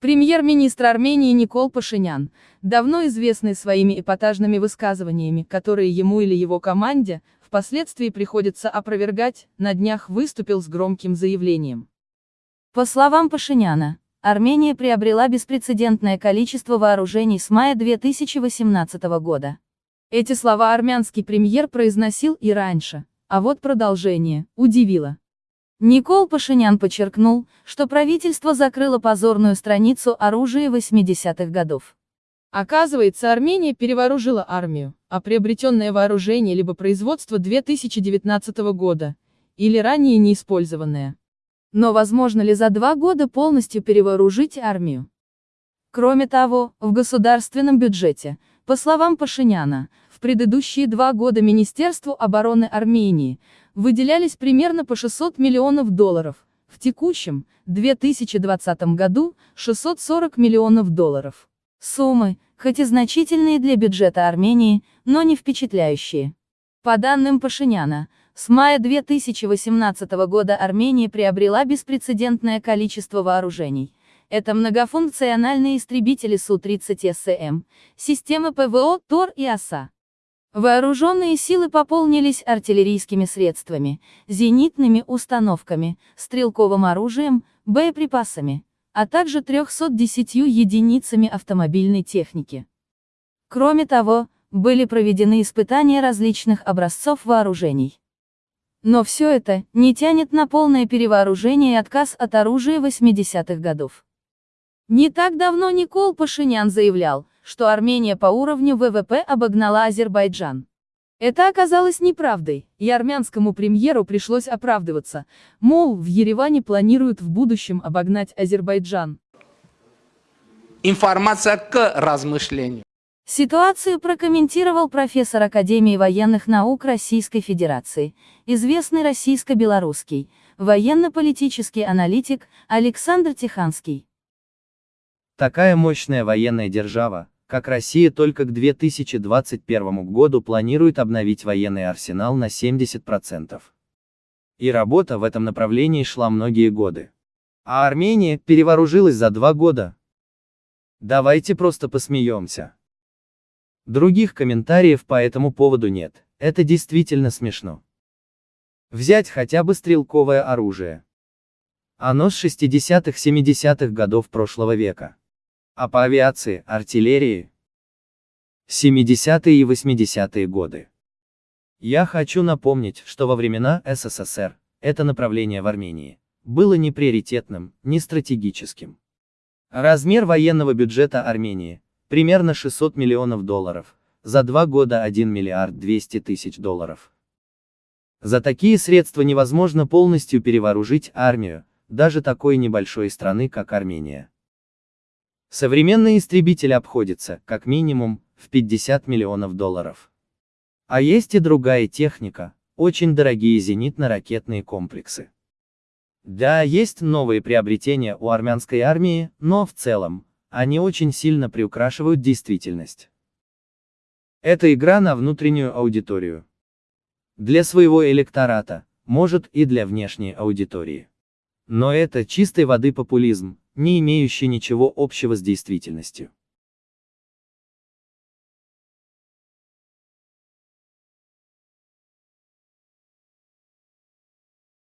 Премьер-министр Армении Никол Пашинян, давно известный своими эпатажными высказываниями, которые ему или его команде, впоследствии приходится опровергать, на днях выступил с громким заявлением. По словам Пашиняна, Армения приобрела беспрецедентное количество вооружений с мая 2018 года. Эти слова армянский премьер произносил и раньше, а вот продолжение удивило. Никол Пашинян подчеркнул, что правительство закрыло позорную страницу оружия 80-х годов. Оказывается, Армения перевооружила армию, а приобретенное вооружение либо производство 2019 года, или ранее неиспользованное. Но возможно ли за два года полностью перевооружить армию? Кроме того, в государственном бюджете, по словам Пашиняна, в предыдущие два года Министерству обороны Армении выделялись примерно по 600 миллионов долларов, в текущем, 2020 году, 640 миллионов долларов. Суммы, хоть и значительные для бюджета Армении, но не впечатляющие. По данным Пашиняна, с мая 2018 года Армения приобрела беспрецедентное количество вооружений. Это многофункциональные истребители Су-30СМ, системы ПВО, ТОР и ОСА. Вооруженные силы пополнились артиллерийскими средствами, зенитными установками, стрелковым оружием, боеприпасами, а также 310 единицами автомобильной техники. Кроме того, были проведены испытания различных образцов вооружений. Но все это не тянет на полное перевооружение и отказ от оружия 80-х годов. Не так давно Никол Пашинян заявлял, что Армения по уровню ВВП обогнала Азербайджан. Это оказалось неправдой, и армянскому премьеру пришлось оправдываться, мол, в Ереване планируют в будущем обогнать Азербайджан. Информация к размышлению. Ситуацию прокомментировал профессор Академии военных наук Российской Федерации, известный российско-белорусский, военно-политический аналитик Александр Тиханский. Такая мощная военная держава, как Россия только к 2021 году планирует обновить военный арсенал на 70%. И работа в этом направлении шла многие годы. А Армения перевооружилась за два года. Давайте просто посмеемся. Других комментариев по этому поводу нет, это действительно смешно. Взять хотя бы стрелковое оружие. Оно с 60-70-х годов прошлого века. А по авиации, артиллерии? 70-е и 80-е годы. Я хочу напомнить, что во времена СССР, это направление в Армении, было не приоритетным, не стратегическим. Размер военного бюджета Армении, примерно 600 миллионов долларов, за два года 1 миллиард 200 тысяч долларов. За такие средства невозможно полностью перевооружить армию, даже такой небольшой страны, как Армения. Современный истребитель обходится, как минимум, в 50 миллионов долларов. А есть и другая техника, очень дорогие зенитно-ракетные комплексы. Да, есть новые приобретения у армянской армии, но в целом, они очень сильно приукрашивают действительность. Это игра на внутреннюю аудиторию. Для своего электората, может и для внешней аудитории. Но это чистой воды популизм, не имеющий ничего общего с действительностью.